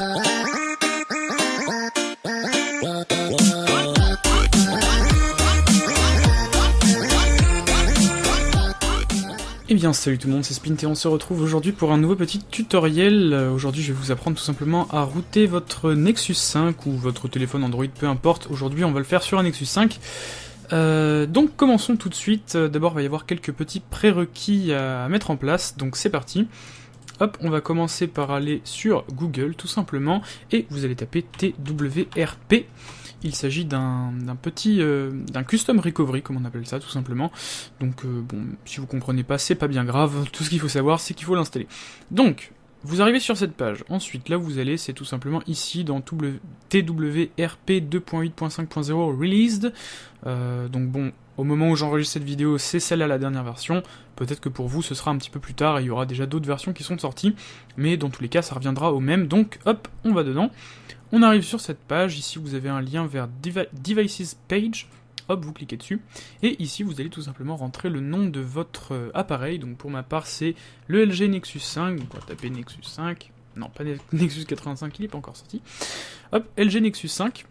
Eh bien salut tout le monde, c'est Splint et on se retrouve aujourd'hui pour un nouveau petit tutoriel. Euh, Aujourd'hui je vais vous apprendre tout simplement à router votre Nexus 5 ou votre téléphone Android, peu importe. Aujourd'hui on va le faire sur un Nexus 5. Euh, donc commençons tout de suite. Euh, D'abord il va y avoir quelques petits prérequis à mettre en place, donc c'est parti. Hop, on va commencer par aller sur Google tout simplement et vous allez taper TWRP. Il s'agit d'un petit euh, d'un custom recovery comme on appelle ça tout simplement. Donc euh, bon, si vous comprenez pas, c'est pas bien grave. Tout ce qu'il faut savoir, c'est qu'il faut l'installer. Donc vous arrivez sur cette page. Ensuite, là vous allez, c'est tout simplement ici dans TWRP 2.8.5.0 released. Euh, donc bon, au moment où j'enregistre cette vidéo, c'est celle-là la dernière version. Peut-être que pour vous, ce sera un petit peu plus tard et il y aura déjà d'autres versions qui sont sorties. Mais dans tous les cas, ça reviendra au même. Donc hop, on va dedans. On arrive sur cette page, ici vous avez un lien vers Devi- Devices Page, hop, vous cliquez dessus, et ici vous allez tout simplement rentrer le nom de votre euh, appareil, donc pour ma part c'est le LG Nexus 5, donc on va taper Nexus 5, non pas Ne- Nexus 85, il n'est pas encore sorti, hop, LG Nexus 5,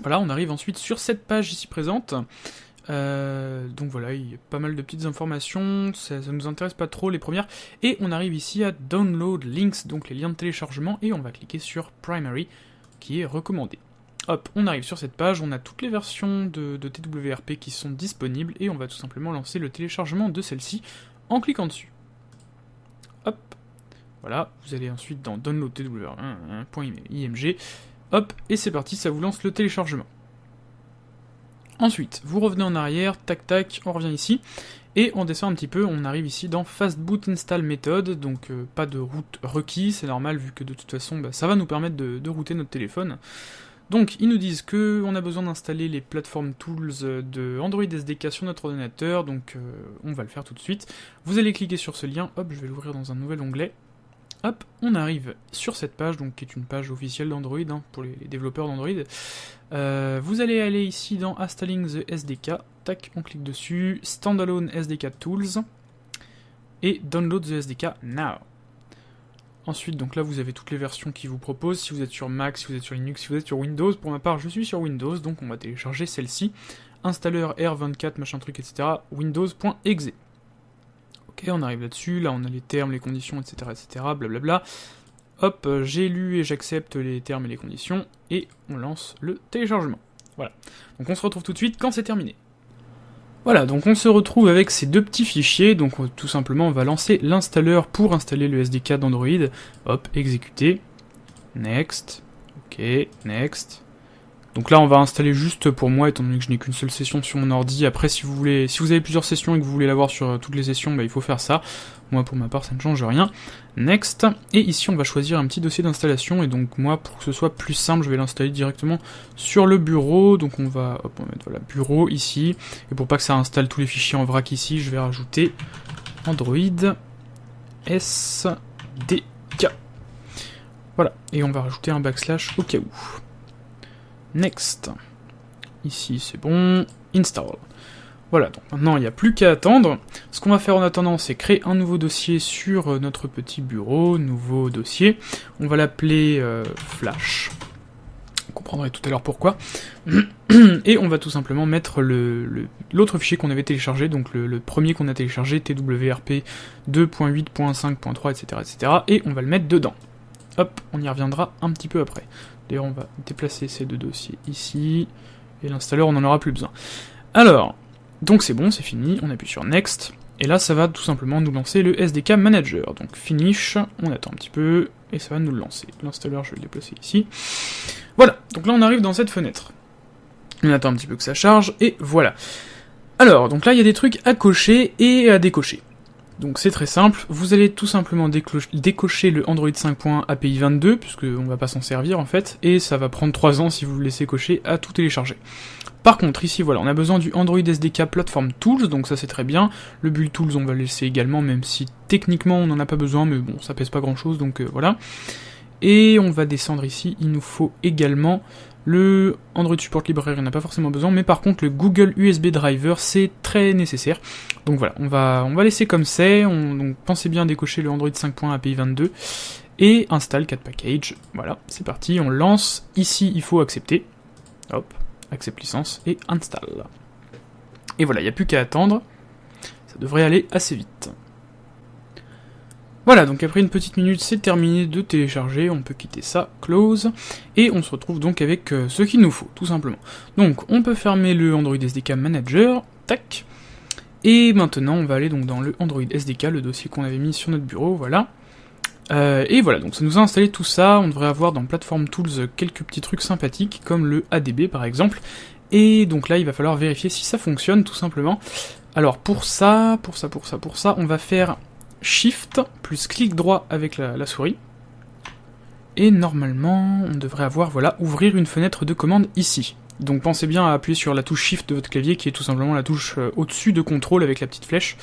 voilà, on arrive ensuite sur cette page ici présente, euh, donc voilà, il y a pas mal de petites informations, ça, ça nous intéresse pas trop les premières, et on arrive ici à Download Links, donc les liens de téléchargement, et on va cliquer sur Primary, qui est recommandé. Hop, on arrive sur cette page, on a toutes les versions de, de TWRP qui sont disponibles, et on va tout simplement lancer le téléchargement de celle-ci en cliquant dessus. Hop, voilà, vous allez ensuite dans Download TWRP.img, hop, et c'est parti, ça vous lance le téléchargement. Ensuite, vous revenez en arrière, tac tac, on revient ici, et on descend un petit peu, on arrive ici dans Fast Boot Install Method, donc euh, pas de route requis, c'est normal vu que de toute façon bah, ça va nous permettre de, router notre téléphone. Donc ils nous disent que on a besoin d'installer les platform tools euh, de Android SDK sur notre ordinateur, donc euh, on va le faire tout de suite. Vous allez cliquer sur ce lien, hop, je vais l'ouvrir dans un nouvel onglet. Hop, on arrive sur cette page, donc qui est une page officielle d'Android hein, pour les, développeurs d'Android. Euh, vous allez aller ici dans Installing the SDK, tac, on clique dessus, Standalone SDK Tools, et Download the SDK Now. Ensuite, donc là, vous avez toutes les versions qui vous proposent. Si vous êtes sur Mac, si vous êtes sur Linux, si vous êtes sur Windows. Pour ma part, je suis sur Windows, donc on va télécharger celle-ci. Installeur R24, machin truc, etc. Windows.exe. Ok, on arrive là-dessus. Là, on a les termes, les conditions, etc., etc. Blablabla. Hop, euh, j'ai lu et j'accepte les termes et les conditions. Et on lance le téléchargement. Voilà. Donc on se retrouve tout de suite quand c'est terminé. Voilà, donc on se retrouve avec ces deux petits fichiers, donc on- tout simplement on va lancer l'installeur pour installer le SDK d'Android. Hop, exécuter. Next. Ok, next. Donc là on va installer juste pour moi, étant donné que je n'ai qu'une seule session sur mon ordi. Après si vous voulez, si vous avez plusieurs sessions et que vous voulez l'avoir sur euh, toutes les sessions, bah, il faut faire ça. Moi pour ma part ça ne change rien. Next. Et ici on va choisir un petit dossier d'installation, et donc moi pour que ce soit plus simple, je vais l'installer directement sur le bureau. Donc on va, hop, on mettre bureau ici. Et pour pas que ça installe tous les fichiers en vrac ici, je vais rajouter Android SDK. Voilà, et on va rajouter un backslash au cas où. Next. Ici c'est bon. Install. Voilà, donc maintenant il n'y a plus qu'à attendre. Ce qu'on va faire en attendant, c'est créer un nouveau dossier sur euh, notre petit bureau. Nouveau dossier. On va l'appeler euh, Flash. Vous comprendrez tout à l'heure pourquoi. Et on va tout simplement mettre l'autre fichier qu'on avait téléchargé, donc le, le premier qu'on a téléchargé, TWRP 2.8.5.3, etc., etc. Et on va le mettre dedans. Hop, on y reviendra un petit peu après. D'ailleurs, on va déplacer ces deux dossiers ici. Et l'installeur, on n'en aura plus besoin. Alors, donc c'est bon, c'est fini. On appuie sur Next. Et là, ça va tout simplement nous lancer le SDK Manager. Donc Finish, on attend un petit peu, et ça va nous le lancer. L'installeur, je vais le déplacer ici. Voilà, donc là on arrive dans cette fenêtre. On attend un petit peu que ça charge, et voilà. Alors, donc là il y a des trucs à cocher et à décocher. Donc c'est très simple, vous allez tout simplement décocher le Android 5.1 API 22, puisque on va pas s'en servir en fait, et ça va prendre 3 ans si vous le laissez cocher à tout télécharger. Par contre, ici voilà, on a besoin du Android SDK Platform Tools, donc ça c'est très bien. Le Build Tools on va le laisser également, même si techniquement on n'en a pas besoin, mais bon, ça pèse pas grand chose, donc euh, voilà. Et on va descendre ici, il nous faut également le Android Support Library, on n'a pas forcément besoin, mais par contre le Google USB Driver, c'est très nécessaire. Donc voilà, on va, on va laisser comme c'est, on, donc pensez bien à décocher le Android 5.1 API 22, et installe 4 package. Voilà, c'est parti, on lance. Ici, il faut accepter. Hop, accepte licence et install. Et voilà, il n'y a plus qu'à attendre. Ça devrait aller assez vite. Voilà, donc après une petite minute, c'est terminé de télécharger, on peut quitter ça, close, et on se retrouve donc avec euh, ce qu'il nous faut, tout simplement. Donc, on peut fermer le Android SDK Manager, tac, et maintenant on va aller donc dans le Android SDK, le dossier qu'on avait mis sur notre bureau, voilà. Euh, et voilà, donc ça nous a installé tout ça, on devrait avoir dans Platform Tools quelques petits trucs sympathiques, comme le ADB par exemple, et donc là il va falloir vérifier si ça fonctionne tout simplement. Alors pour ça, pour ça, pour ça, pour ça, on va faire Shift plus clic droit avec la, souris. Et normalement, on devrait avoir, voilà, ouvrir une fenêtre de commande ici. Donc pensez bien à appuyer sur la touche Shift de votre clavier, qui est tout simplement la touche euh, au-dessus de contrôle avec la petite flèche,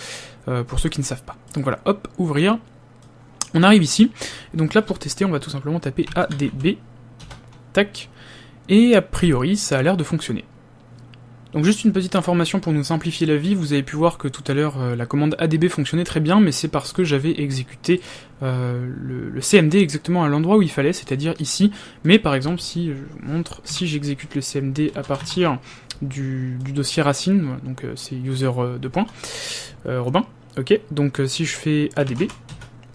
euh, pour ceux qui ne savent pas. Donc voilà, hop, ouvrir. On arrive ici. Et donc là, pour tester, on va tout simplement taper ADB. Tac. Et a priori, ça a l'air de fonctionner. Donc juste une petite information pour nous simplifier la vie, vous avez pu voir que tout à l'heure euh, la commande ADB fonctionnait très bien, mais c'est parce que j'avais exécuté euh, le, CMD exactement à l'endroit où il fallait, c'est-à-dire ici. Mais par exemple, si je montre, si j'exécute le CMD à partir du, dossier racine, donc euh, c'est user 2 points, Robin, ok, donc si je fais ADB,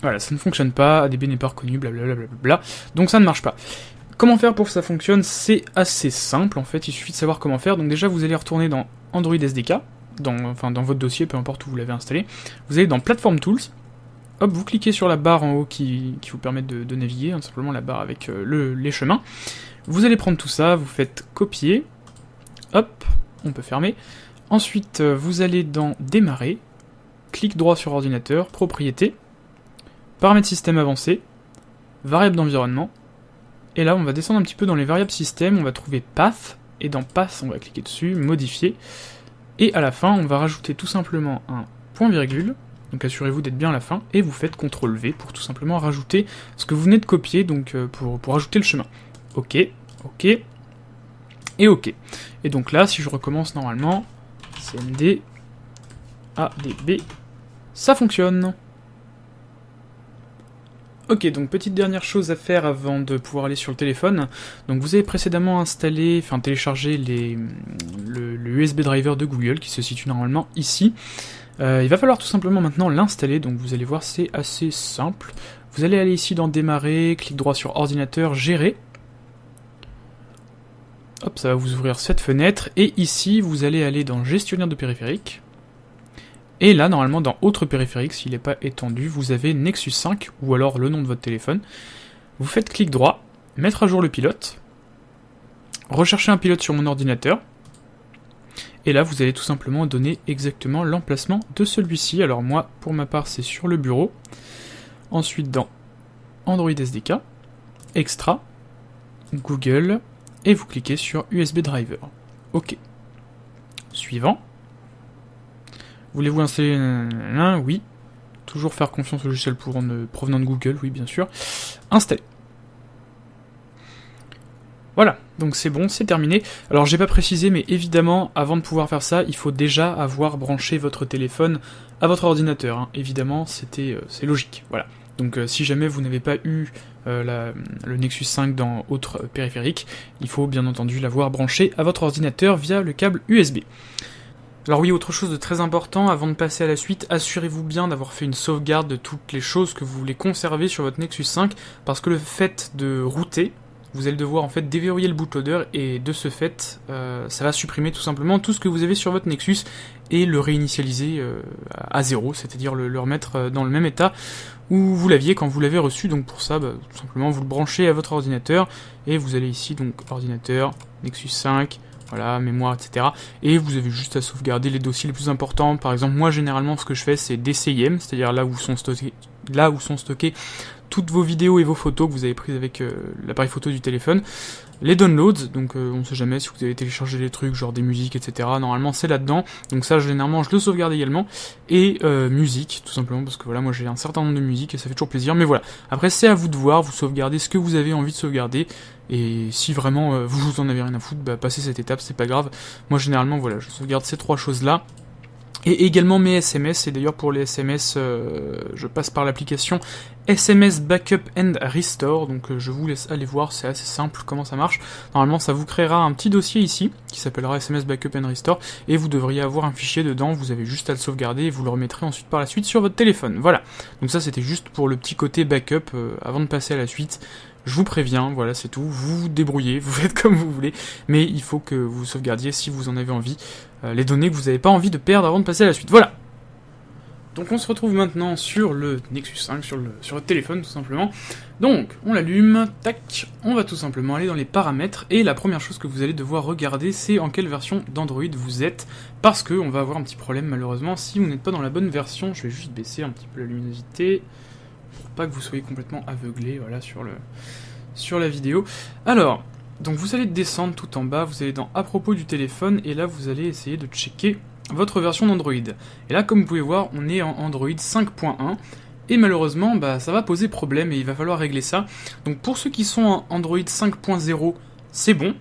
voilà, ça ne fonctionne pas, ADB n'est pas reconnu, blablabla, bla, donc ça ne marche pas. Comment faire pour que ça fonctionne C'est assez simple en fait, il suffit de savoir comment faire. Donc déjà vous allez retourner dans Android SDK, dans, enfin dans votre dossier, peu importe où vous l'avez installé. Vous allez dans Platform Tools, hop, vous cliquez sur la barre en haut qui, vous permet de, naviguer, hein, simplement la barre avec euh, le, les chemins. Vous allez prendre tout ça, vous faites copier, hop, on peut fermer. Ensuite, euh, vous allez dans Démarrer, clic droit sur ordinateur, Propriété, Paramètres système avancé, Variable d'environnement, et là, on va descendre un petit peu dans les variables système, on va trouver path, et dans path, on va cliquer dessus, modifier, et à la fin, on va rajouter tout simplement un point virgule, donc assurez-vous d'être bien à la fin, et vous faites CTRL V pour tout simplement rajouter ce que vous venez de copier, donc euh, pour, pour ajouter le chemin. Ok, ok, et ok. Et donc là, si je recommence normalement, CMD, ADB, ça fonctionne. Ok, donc petite dernière chose à faire avant de pouvoir aller sur le téléphone. Donc vous avez précédemment installé, enfin téléchargé les, le, USB driver de Google qui se situe normalement ici. Euh, il va falloir tout simplement maintenant l'installer, donc vous allez voir c'est assez simple. Vous allez aller ici dans démarrer, clic droit sur ordinateur, gérer. Hop, ça va vous ouvrir cette fenêtre, et ici vous allez aller dans gestionnaire de périphériques. Et là, normalement, dans Autre périphérique, s'il n'est pas étendu, vous avez Nexus 5, ou alors le nom de votre téléphone. Vous faites clic droit, mettre à jour le pilote, rechercher un pilote sur mon ordinateur, et là, vous allez tout simplement donner exactement l'emplacement de celui-ci. Alors moi, pour ma part, c'est sur le bureau. Ensuite, dans Android SDK, Extra, Google, et vous cliquez sur USB Driver. OK. Suivant. Voulez-vous installer un Oui. Toujours faire confiance au logiciel provenant de Google, oui bien sûr. Installer. Voilà, donc c'est bon, c'est terminé. Alors j'ai pas précisé, mais évidemment, avant de pouvoir faire ça, il faut déjà avoir branché votre téléphone à votre ordinateur. Hein. Évidemment, c'était, euh, c'est logique. Voilà. Donc euh, si jamais vous n'avez pas eu euh, le Nexus 5 dans autre périphérique, il faut bien entendu l'avoir branché à votre ordinateur via le câble USB. Alors oui, autre chose de très important, avant de passer à la suite, assurez-vous bien d'avoir fait une sauvegarde de toutes les choses que vous voulez conserver sur votre Nexus 5, parce que le fait de router, vous allez devoir en fait déverrouiller le bootloader, et de ce fait, euh, ça va supprimer tout simplement tout ce que vous avez sur votre Nexus, et le réinitialiser euh, à zéro, c'est-à-dire le, remettre euh, dans le même état où vous l'aviez quand vous l'avez reçu, donc pour ça, bah, tout simplement vous le branchez à votre ordinateur, et vous allez ici, donc ordinateur, Nexus 5, voilà, mémoire, etc. Et vous avez juste à sauvegarder les dossiers les plus importants. Par exemple, moi généralement ce que je fais c'est DCIM, c'est-à-dire là où sont stockés, là où sont stockés toutes vos vidéos et vos photos que vous avez prises avec euh, l'appareil photo du téléphone. Les downloads, donc euh, on sait jamais si vous avez téléchargé des trucs, genre des musiques, etc. Normalement c'est là-dedans. Donc ça généralement je le sauvegarde également. Et euh, musique, tout simplement, parce que voilà, moi j'ai un certain nombre de musiques et ça fait toujours plaisir. Mais voilà, après c'est à vous de voir, vous sauvegardez ce que vous avez envie de sauvegarder. Et si vraiment euh, vous, en avez rien à foutre, bah passez cette étape, c'est pas grave. Moi généralement voilà, je sauvegarde ces trois choses là. Et également mes SMS. Et d'ailleurs pour les SMS, euh, je passe par l'application SMS Backup and Restore. Donc euh, je vous laisse aller voir, c'est assez simple comment ça marche. Normalement ça vous créera un petit dossier ici qui s'appellera SMS Backup and Restore et vous devriez avoir un fichier dedans. Vous avez juste à le sauvegarder et vous le remettrez ensuite par la suite sur votre téléphone. Voilà. Donc ça c'était juste pour le petit côté backup euh, avant de passer à la suite. Je vous préviens, voilà, c'est tout. Vous débrouillez, vous faites comme vous voulez, mais il faut que vous sauvegardiez si vous en avez envie euh, les données que vous n'avez pas envie de perdre avant de passer à la suite. Voilà. Donc on se retrouve maintenant sur le Nexus 5, sur le, sur téléphone tout simplement. Donc on l'allume, tac, on va tout simplement aller dans les paramètres et la première chose que vous allez devoir regarder c'est en quelle version d'Android vous êtes parce que on va avoir un petit problème malheureusement si vous n'êtes pas dans la bonne version. Je vais juste baisser un petit peu la luminosité pas que vous soyez complètement aveuglé voilà sur le sur la vidéo. Alors, donc vous allez descendre tout en bas, vous allez dans à propos du téléphone et là vous allez essayer de checker votre version d'Android. Et là comme vous pouvez voir, on est en Android 5.1 et malheureusement bah, ça va poser problème et il va falloir régler ça. Donc pour ceux qui sont en Android 5.0, c'est bon,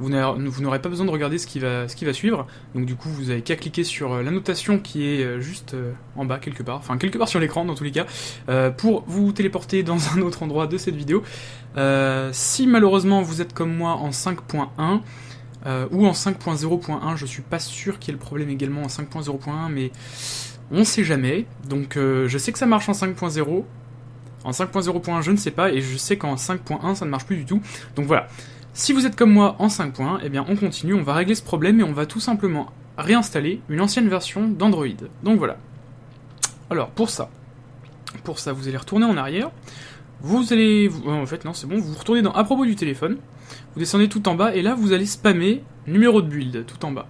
vous n'aurez pas besoin de regarder ce qui, va, suivre. Donc du coup, vous avez qu'à cliquer sur euh, la notation qui est euh, juste euh, en bas quelque part, enfin quelque part sur l'écran dans tous les cas, pour vous téléporter dans un autre endroit de cette vidéo. si malheureusement vous êtes comme moi en 5.1, ou en 5.0.1, je suis pas sûr qu'il y ait le problème également en 5.0.1, mais on sait jamais. Donc je sais que ça marche en 5.0. En 5.0.1, je ne sais pas, et je sais qu'en 5.1, ça ne marche plus du tout. Donc voilà. Si vous êtes comme moi en 5 points, eh bien on continue, on va régler ce problème et on va tout simplement réinstaller une ancienne version d'Android. Donc voilà. Alors pour ça, pour ça vous allez retourner en arrière, vous allez, en fait non c'est bon, vous retournez dans à propos du téléphone, vous descendez tout en bas et là vous allez spammer numéro de build tout en bas.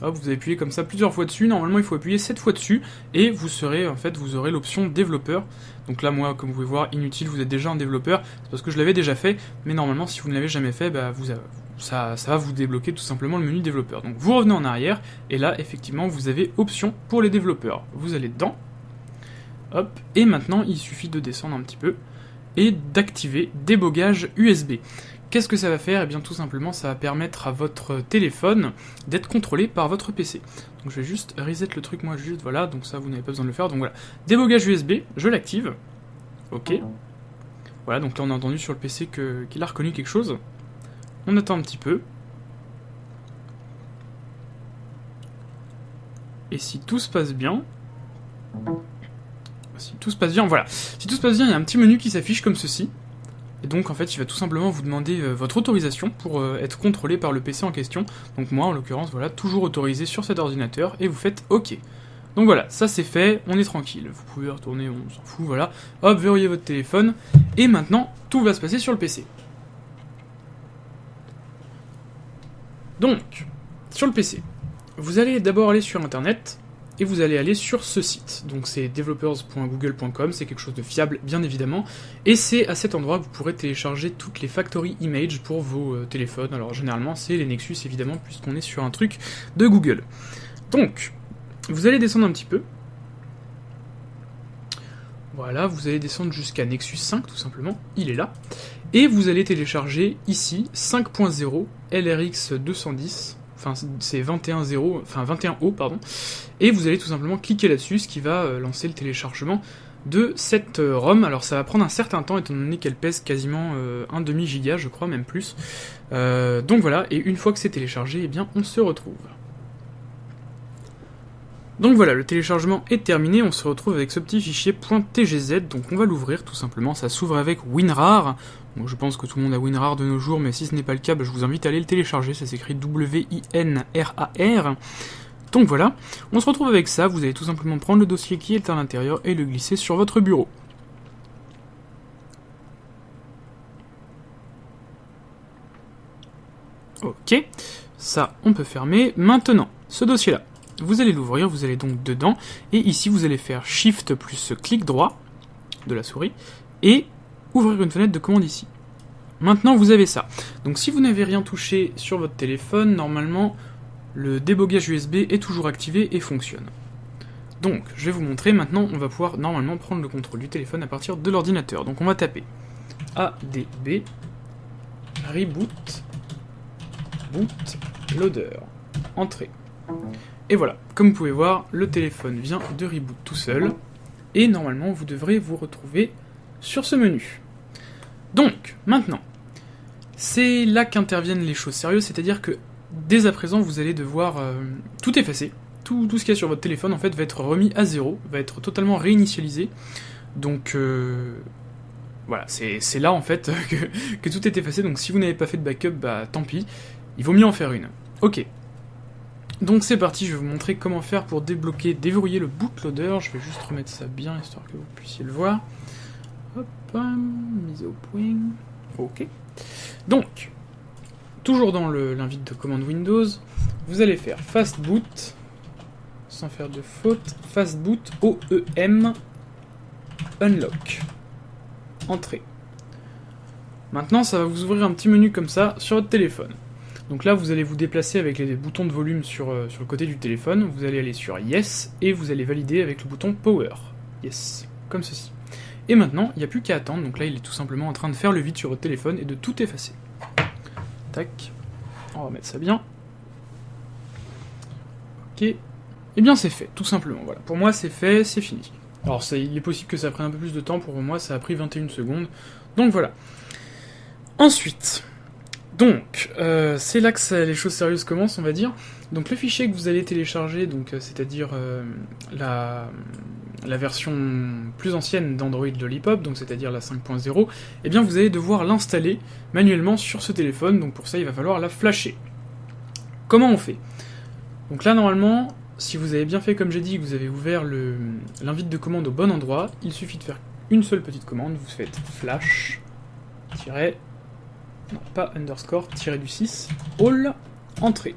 Hop, vous appuyez comme ça plusieurs fois dessus. Normalement, il faut appuyer 7 fois dessus et vous serez en fait, vous aurez l'option développeur. Donc là, moi, comme vous pouvez voir, inutile, vous êtes déjà un développeur. C'est parce que je l'avais déjà fait, mais normalement, si vous ne l'avez jamais fait, bah, ça, ça va vous débloquer tout simplement le menu développeur. Donc vous revenez en arrière et là, effectivement, vous avez option pour les développeurs. Vous allez dedans. Hop, et maintenant, il suffit de descendre un petit peu et d'activer débogage USB. Qu'est-ce que ça va faire? Eh bien tout simplement ça va permettre à votre téléphone d'être contrôlé par votre PC. Donc je vais juste reset le truc moi juste, voilà, donc ça vous n'avez pas besoin de le faire. Donc voilà, débogage USB, je l'active. Ok. Voilà, donc là on a entendu sur le PC qu'il a reconnu quelque chose. On attend un petit peu. Et si tout se passe bien... Si tout se passe bien, voilà. Si tout se passe bien, il y a un petit menu qui s'affiche comme ceci. Et donc en fait il va tout simplement vous demander euh, votre autorisation pour euh, être contrôlé par le PC en question. Donc moi en l'occurrence voilà, toujours autorisé sur cet ordinateur et vous faites OK. Donc voilà, ça c'est fait, on est tranquille. Vous pouvez retourner, on s'en fout, voilà. Hop, verrouillez votre téléphone. Et maintenant, tout va se passer sur le PC. Donc, sur le PC, vous allez d'abord aller sur Internet, et vous allez aller sur ce site. Donc c'est developers.google.com, c'est quelque chose de fiable bien évidemment, et c'est à cet endroit que vous pourrez télécharger toutes les factory images pour vos euh, téléphones. Alors généralement c'est les Nexus évidemment puisqu'on est sur un truc de Google. Donc vous allez descendre un petit peu. Voilà, vous allez descendre jusqu'à Nexus 5 tout simplement, il est là. Et vous allez télécharger ici 5.0 LRX 210 enfin c'est 21.0, enfin 21O pardon, et vous allez tout simplement cliquer là-dessus, ce qui va euh, lancer le téléchargement de cette euh, ROM. Alors ça va prendre un certain temps étant donné qu'elle pèse quasiment euh, un demi giga, je crois, même plus. donc voilà, et une fois que c'est téléchargé, eh bien on se retrouve. Donc voilà, le téléchargement est terminé, on se retrouve avec ce petit fichier .tgz, donc on va l'ouvrir tout simplement, ça s'ouvre avec WinRAR, je pense que tout le monde a WinRAR de nos jours, mais si ce n'est pas le cas, bah, je vous invite à aller le télécharger, ça s'écrit W-I-N-R-A-R. Donc voilà, on se retrouve avec ça, vous allez tout simplement prendre le dossier qui est à l'intérieur et le glisser sur votre bureau. Ok, ça on peut fermer. Maintenant, ce dossier-là, vous allez l'ouvrir, vous allez donc dedans, et ici vous allez faire Shift plus clic droit de la souris, et ouvrir une fenêtre de commande ici. Maintenant, vous avez ça. Donc si vous n'avez rien touché sur votre téléphone, normalement, le débogage USB est toujours activé et fonctionne. Donc, je vais vous montrer, maintenant, on va pouvoir normalement prendre le contrôle du téléphone à partir de l'ordinateur. Donc on va taper ADB reboot boot loader. Entrée. Et voilà, comme vous pouvez voir, le téléphone vient de reboot tout seul, et normalement vous devrez vous retrouver sur ce menu. Donc, maintenant, c'est là qu'interviennent les choses sérieuses, c'est-à-dire que dès à présent vous allez devoir euh, tout effacer, tout, ce qu'il y a sur votre téléphone en fait va être remis à zéro, va être totalement réinitialisé, donc euh, voilà, c'est là en fait que, que, tout est effacé, donc si vous n'avez pas fait de backup, bah tant pis, il vaut mieux en faire une. Ok. Donc c'est parti, je vais vous montrer comment faire pour débloquer, déverrouiller le bootloader, je vais juste remettre ça bien histoire que vous puissiez le voir. Hop, mise au point. Ok. Donc, toujours dans l'invite de commande Windows, vous allez faire fastboot, sans faire de faute, fastboot OEM unlock. Entrée. Maintenant, ça va vous ouvrir un petit menu comme ça sur votre téléphone. Donc là, vous allez vous déplacer avec les boutons de volume sur, euh, sur le côté du téléphone, vous allez aller sur Yes, et vous allez valider avec le bouton Power. Yes, comme ceci. Et maintenant, il n'y a plus qu'à attendre, donc là il est tout simplement en train de faire le vide sur votre téléphone et de tout effacer. Tac, on va mettre ça bien. Ok, et eh bien c'est fait, tout simplement, voilà. Pour moi c'est fait, c'est fini. Alors il est possible que ça prenne un peu plus de temps, pour moi ça a pris 21 secondes, donc voilà. Ensuite, donc, euh, c'est là que les choses sérieuses commencent, on va dire. Donc le fichier que vous allez télécharger, euh, c'est-à-dire euh, la, version plus ancienne d'Android Lollipop, donc c'est-à-dire la 5.0, eh bien vous allez devoir l'installer manuellement sur ce téléphone, donc pour ça il va falloir la flasher. Comment on fait? Donc là normalement, si vous avez bien fait comme j'ai dit, que vous avez ouvert l'invite de commande au bon endroit, il suffit de faire une seule petite commande, vous faites flash, pas underscore, tiré du 6, all, entrée.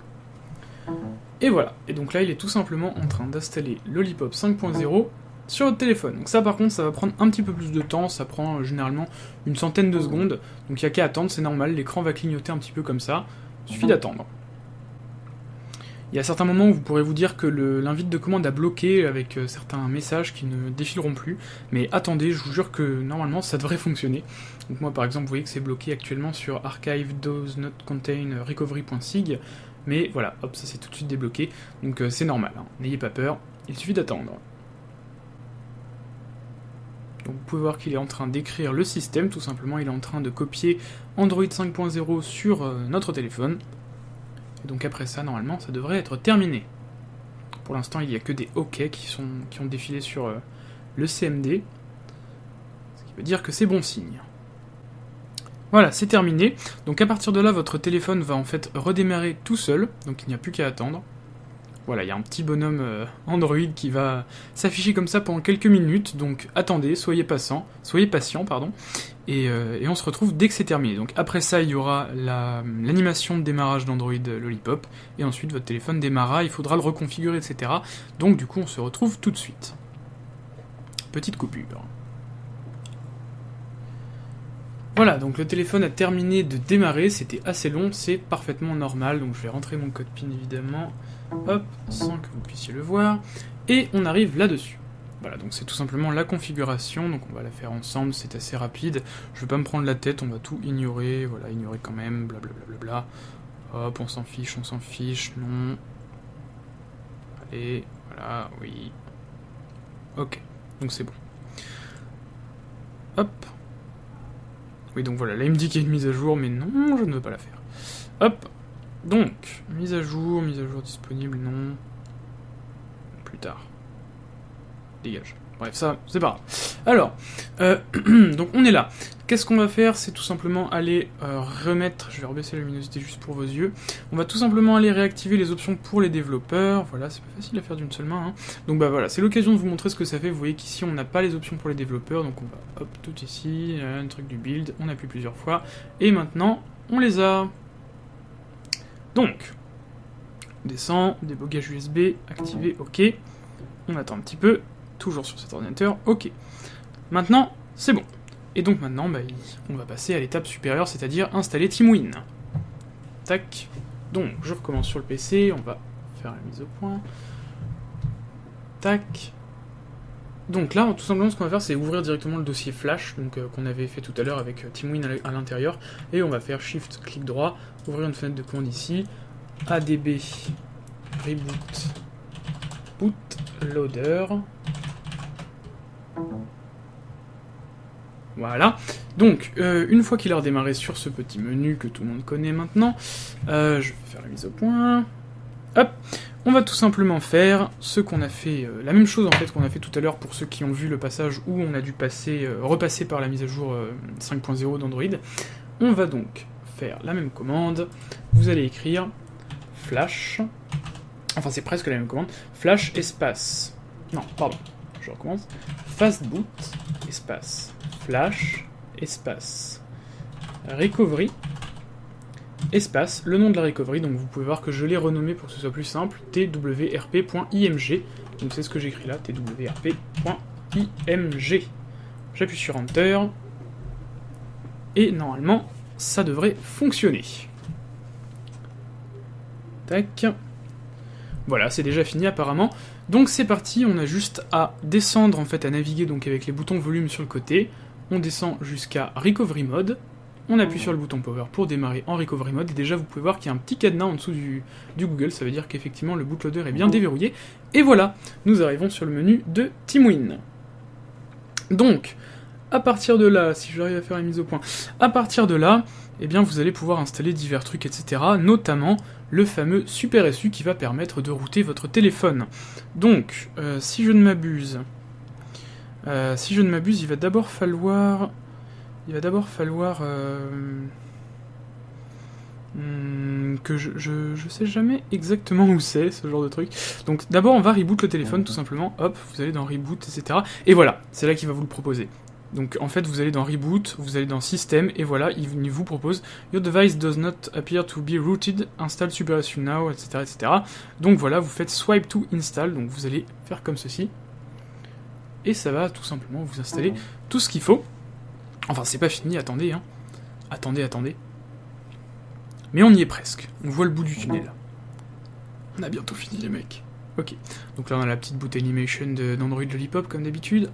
Et voilà, et donc là il est tout simplement en train d'installer Lollipop 5.0 sur votre téléphone. Donc ça par contre ça va prendre un petit peu plus de temps, ça prend euh, généralement une centaine de secondes, donc il n'y a qu'à attendre, c'est normal, l'écran va clignoter un petit peu comme ça, suffit d'attendre. Il y a certains moments où vous pourrez vous dire que l'invite de commande a bloqué avec euh, certains messages qui ne défileront plus, mais attendez, je vous jure que normalement ça devrait fonctionner. Donc moi par exemple, vous voyez que c'est bloqué actuellement sur archive does mais voilà, hop, ça s'est tout de suite débloqué, donc euh, c'est normal, hein. n'ayez pas peur, il suffit d'attendre. Donc vous pouvez voir qu'il est en train d'écrire le système, tout simplement il est en train de copier Android 5.0 sur euh, notre téléphone, donc après ça, normalement, ça devrait être terminé. Pour l'instant, il n'y a que des OK qui ont défilé sur euh, le CMD. Ce qui veut dire que c'est bon signe. Voilà, c'est terminé. Donc à partir de là, votre téléphone va en fait redémarrer tout seul. Donc il n'y a plus qu'à attendre. Voilà, il y a un petit bonhomme euh, Android qui va s'afficher comme ça pendant quelques minutes, donc attendez, soyez patient, soyez patient, pardon, euh, et, on se retrouve dès que c'est terminé. Donc après ça, il y aura l'animation de démarrage d'Android Lollipop, et ensuite votre téléphone démarrera, il faudra le reconfigurer, etc. Donc du coup, on se retrouve tout de suite. Petite coupure. Voilà, donc le téléphone a terminé de démarrer, c'était assez long, c'est parfaitement normal, donc je vais rentrer mon code PIN évidemment hop, sans que vous puissiez le voir, et on arrive là-dessus. Voilà, donc c'est tout simplement la configuration, donc on va la faire ensemble, c'est assez rapide. Je vais pas me prendre la tête, on va tout ignorer, voilà, ignorer quand même, blablabla. Bla bla bla. Hop, on s'en fiche, on s'en fiche, non. Allez, voilà, oui. Ok, donc c'est bon. Hop. Oui, donc voilà, là il me dit qu'il y a une mise à jour, mais non, je ne veux pas la faire. Hop, donc, mise à jour, mise à jour disponible, non. Plus tard. Dégage. Bref, ça, c'est pas grave. Alors, euh, donc on est là. Qu'est-ce qu'on va faire C'est tout simplement aller euh, remettre, je vais rebaisser la luminosité juste pour vos yeux, on va tout simplement aller réactiver les options pour les développeurs, voilà, c'est pas facile à faire d'une seule main, hein. donc bah voilà, c'est l'occasion de vous montrer ce que ça fait, vous voyez qu'ici on n'a pas les options pour les développeurs, donc on va, hop, tout ici, un truc du build, on appuie plusieurs fois, et maintenant, on les a donc, on descend, débogage USB, activé, ok. On attend un petit peu, toujours sur cet ordinateur, ok. Maintenant, c'est bon. Et donc maintenant, bah, on va passer à l'étape supérieure, c'est-à-dire installer TeamWin. Tac. Donc, je recommence sur le PC, on va faire la mise au point. Tac. Donc là, tout simplement, ce qu'on va faire, c'est ouvrir directement le dossier Flash, donc euh, qu'on avait fait tout à l'heure avec euh, TeamWin à l'intérieur, et on va faire Shift, clic droit, ouvrir une fenêtre de commande ici, ADB, reboot, bootloader. Voilà. Donc, euh, une fois qu'il a redémarré sur ce petit menu que tout le monde connaît maintenant, euh, je vais faire la mise au point. Hop, on va tout simplement faire ce qu'on a fait, euh, la même chose en fait qu'on a fait tout à l'heure pour ceux qui ont vu le passage où on a dû passer, repasser par la mise à jour 5.0 d'Android. On va donc faire la même commande. Vous allez écrire flash, enfin c'est presque la même commande, flash espace. Non, pardon, je recommence. Fastboot espace flash espace recovery espace le nom de la recovery. Donc vous pouvez voir que je l'ai renommé pour que ce soit plus simple twrp.img. Donc c'est ce que j'écris là twrp.img. J'appuie sur Enter et normalement ça devrait fonctionner. Tac. Voilà, c'est déjà fini apparemment. Donc c'est parti, on a juste à descendre en fait, à naviguer donc avec les boutons volume sur le côté. On descend jusqu'à Recovery Mode. On appuie sur le bouton Power pour démarrer en Recovery Mode. Et déjà vous pouvez voir qu'il y a un petit cadenas en dessous du, du Google, ça veut dire qu'effectivement le bootloader est bien déverrouillé. Et voilà, nous arrivons sur le menu de TeamWin. Donc, à partir de là, si j'arrive à faire la mise au point, à partir de là, eh bien vous allez pouvoir installer divers trucs, etc. Notamment le fameux Super SU qui va permettre de router votre téléphone. Donc, euh, si je ne m'abuse, euh, si je ne m'abuse, il va d'abord falloir, il va d'abord falloir euh, hmm, que je, je, je, sais jamais exactement où c'est ce genre de truc. Donc d'abord on va reboot le téléphone tout simplement. Hop, vous allez dans reboot, etc. Et voilà, c'est là qu'il va vous le proposer. Donc en fait, vous allez dans Reboot, vous allez dans System, et voilà, il vous propose Your device does not appear to be rooted, install SuperSU now, etc., etc. Donc voilà, vous faites Swipe to Install, donc vous allez faire comme ceci. Et ça va tout simplement vous installer tout ce qu'il faut. Enfin, c'est pas fini, attendez, hein. Attendez, attendez. Mais on y est presque. On voit le bout du tunnel. On a bientôt fini, les mecs. Ok. Donc là, on a la petite boot animation d'Android Lollipop, comme d'habitude.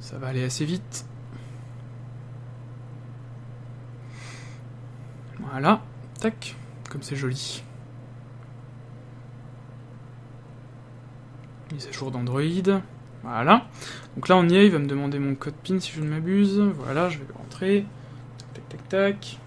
Ça va aller assez vite. Voilà, tac, comme c'est joli. Mise à jour d'Android. Voilà. Donc là on y est, il va me demander mon code PIN si je ne m'abuse. Voilà, je vais rentrer. Tac, tac, tac, tac.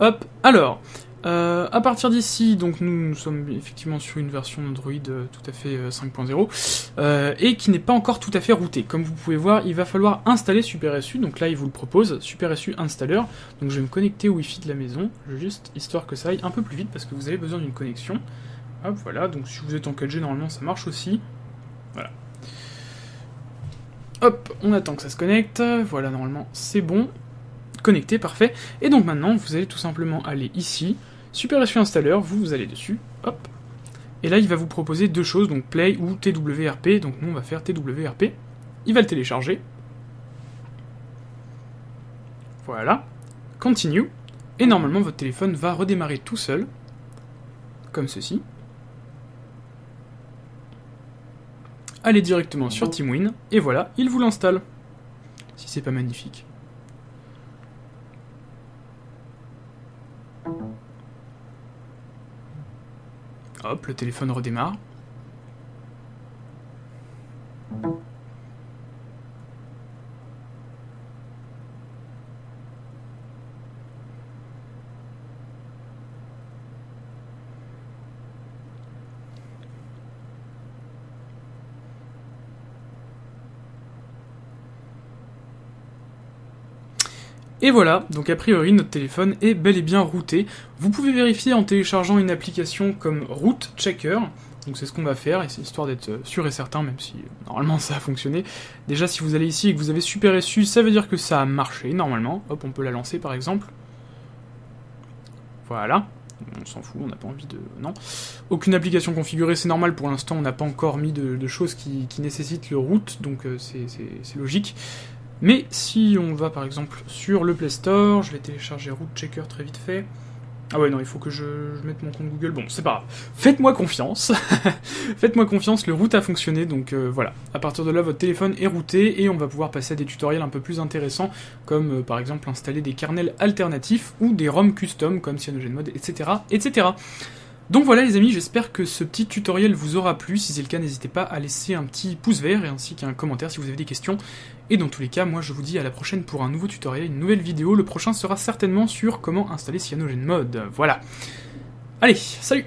Hop, alors, euh, à partir d'ici, donc nous, sommes effectivement sur une version d'Android euh, tout à fait 5.0 euh, et qui n'est pas encore tout à fait routée. Comme vous pouvez voir, il va falloir installer SuperSU. Donc là, il vous le propose, SuperSU Installer. Donc je vais me connecter au Wi-Fi de la maison, juste histoire que ça aille un peu plus vite parce que vous avez besoin d'une connexion. Hop, voilà. Donc si vous êtes en 4G, normalement ça marche aussi. Voilà. Hop, on attend que ça se connecte. Voilà, normalement c'est bon. Connecté, parfait. Et donc maintenant, vous allez tout simplement aller ici Super SU Installer, vous, vous allez dessus, hop, et là il va vous proposer deux choses, donc Play ou TWRP, donc nous on va faire TWRP, il va le télécharger, voilà, Continue, et normalement votre téléphone va redémarrer tout seul, comme ceci, allez directement sur TeamWin, et voilà, il vous l'installe, si c'est pas magnifique. Hop, le téléphone redémarre. Et voilà, donc a priori notre téléphone est bel et bien routé. Vous pouvez vérifier en téléchargeant une application comme Root Checker. Donc c'est ce qu'on va faire, histoire d'être sûr et certain, même si normalement ça a fonctionné. Déjà si vous allez ici et que vous avez Super SU, ça veut dire que ça a marché normalement. Hop, on peut la lancer par exemple. Voilà. On s'en fout, on n'a pas envie de... Non. Aucune application configurée, c'est normal, pour l'instant on n'a pas encore mis de, choses qui, nécessitent le root, donc euh, c'est logique. Mais si on va par exemple sur le Play Store, je vais télécharger Root Checker très vite fait. Ah ouais, non, il faut que je, mette mon compte Google. Bon, c'est pas grave. Faites-moi confiance. Faites-moi confiance, le root a fonctionné. Donc euh, voilà. À partir de là, votre téléphone est routé et on va pouvoir passer à des tutoriels un peu plus intéressants, comme euh, par exemple installer des kernels alternatifs ou des ROM custom comme CyanogenMod, etc., etc. Donc voilà les amis, j'espère que ce petit tutoriel vous aura plu. Si c'est le cas, n'hésitez pas à laisser un petit pouce vert et ainsi qu'un commentaire si vous avez des questions. Et dans tous les cas, moi je vous dis à la prochaine pour un nouveau tutoriel, une nouvelle vidéo. Le prochain sera certainement sur comment installer CyanogenMod. Voilà. Allez, salut